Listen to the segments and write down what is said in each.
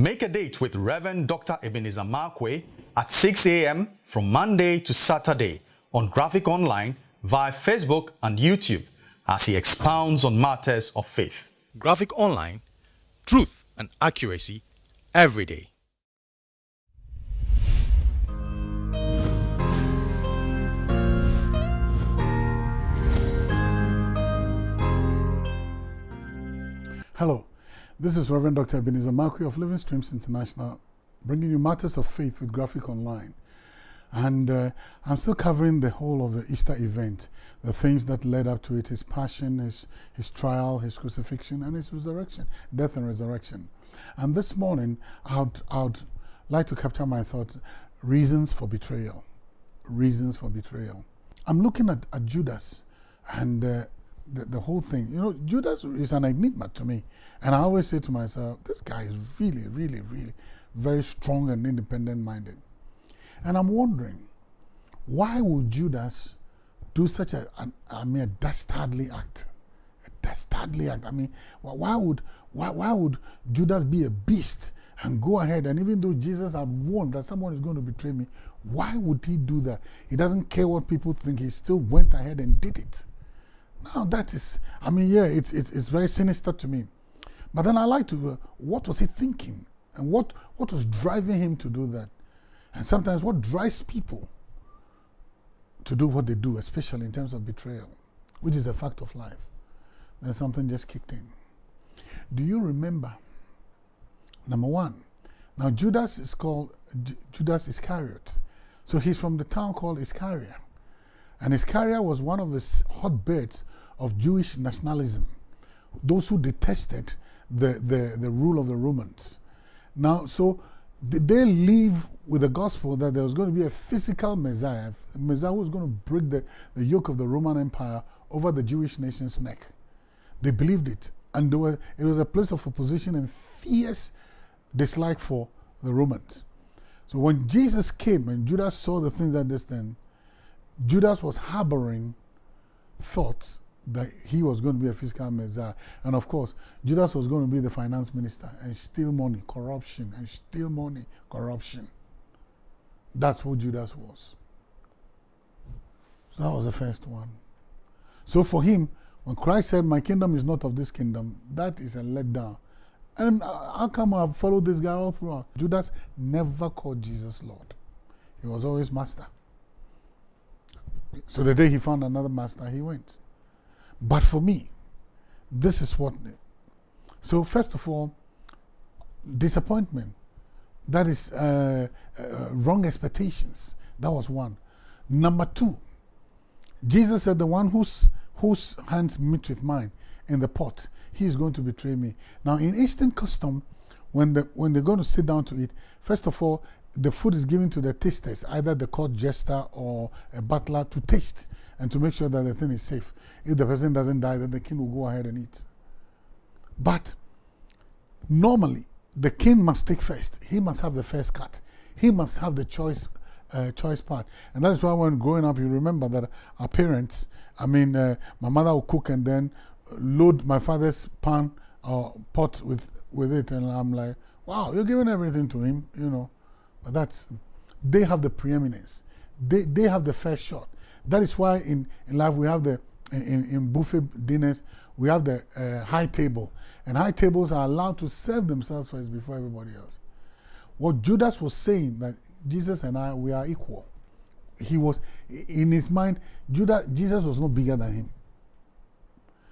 Make a date with Reverend Dr. Ebenezer Markwei at 6 a.m. from Monday to Saturday on Graphic Online via Facebook and YouTube as he expounds on matters of faith. Graphic Online, truth and accuracy every day. Hello, this is Reverend Dr. Ebenezer Markwei of Living Streams International, bringing you matters of faith with Graphic Online. And uh, I'm still covering the whole of the Easter event, the things that led up to it, his passion, his, his trial, his crucifixion, and his resurrection, death and resurrection. And this morning, I'd, I'd like to capture my thoughts, reasons for betrayal. Reasons for betrayal. I'm looking at, at Judas and uh, the, the whole thing. You know, Judas is an enigma to me. And I always say to myself, this guy is really, really, really very strong and independent minded. And I'm wondering, why would Judas do such a, an, I mean, a dastardly act? A dastardly act. I mean, why would, why, why would Judas be a beast and go ahead? And even though Jesus had warned that someone is going to betray me, why would he do that? He doesn't care what people think. He still went ahead and did it. Now that is, I mean, yeah, it's, it's, it's very sinister to me. But then I like to, uh, what was he thinking? And what, what was driving him to do that? And sometimes what drives people to do what they do, especially in terms of betrayal, which is a fact of life. Then something just kicked in. Do you remember? Number one, now Judas is called J Judas Iscariot. So he's from the town called Iscariot. And Iscariot was one of the hotbeds of Jewish nationalism, those who detested the, the, the rule of the Romans. Now, so they live with the gospel that there was going to be a physical Messiah, a Messiah who was going to break the, the yoke of the Roman Empire over the Jewish nation's neck. They believed it. And were, it was a place of opposition and fierce dislike for the Romans. So when Jesus came and Judas saw the things that this then, Judas was harboring thoughts that he was going to be a fiscal Messiah. And of course, Judas was going to be the finance minister and steal money, corruption, and steal money, corruption. That's who Judas was. So that was the first one. So for him, when Christ said, My kingdom is not of this kingdom, that is a letdown. And uh, how come I've followed this guy all throughout? Judas never called Jesus Lord, he was always master. So the day he found another master, he went. But for me, this is what. So, first of all, disappointment. That is uh, uh, wrong expectations. That was one. Number two, Jesus said, The one whose, whose hands meet with mine in the pot, he is going to betray me. Now, in Eastern custom, when, the, when they're going to sit down to eat, first of all, the food is given to the tasters, either the court jester or a butler to taste and to make sure that the thing is safe. If the person doesn't die, then the king will go ahead and eat. But normally, the king must take first. He must have the first cut. He must have the choice uh, choice part. And that's why when growing up, you remember that our parents, I mean, uh, my mother would cook and then load my father's pan or pot with, with it. And I'm like, wow, you're giving everything to him, you know. But that's, they have the preeminence. They, they have the first shot. That is why in, in life we have the, in, in buffet dinners, we have the uh, high table. And high tables are allowed to serve themselves first before everybody else. What Judas was saying, that Jesus and I, we are equal. He was, in his mind, Judas, Jesus was not bigger than him.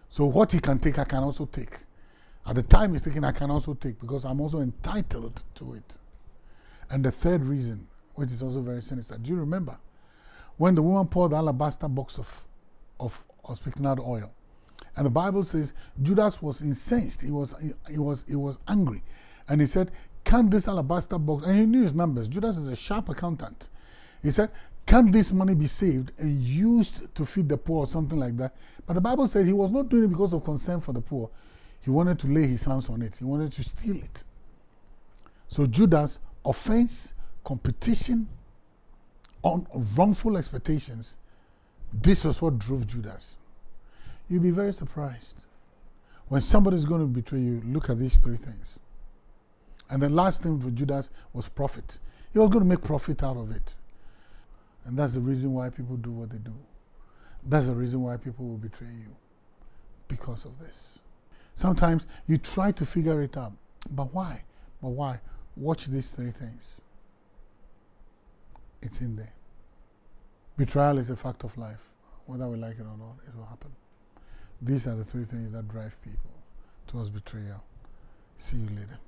So what he can take, I can also take. At the time he's taking, I can also take because I'm also entitled to it. And the third reason, which is also very sinister, do you remember when the woman poured the alabaster box of, of, of spikenard oil? And the Bible says Judas was incensed. He was, he, he, was, he was angry. And he said, Can this alabaster box, and he knew his numbers. Judas is a sharp accountant. He said, Can this money be saved and used to feed the poor or something like that? But the Bible said he was not doing it because of concern for the poor. He wanted to lay his hands on it, he wanted to steal it. So Judas offense, competition, on wrongful expectations, this was what drove Judas. You'll be very surprised. When somebody's going to betray you, look at these three things. And the last thing for Judas was profit. He was going to make profit out of it. And that's the reason why people do what they do. That's the reason why people will betray you. Because of this. Sometimes you try to figure it out. But why? But why? Watch these three things. It's in there. Betrayal is a fact of life. Whether we like it or not, it will happen. These are the three things that drive people towards betrayal. See you later.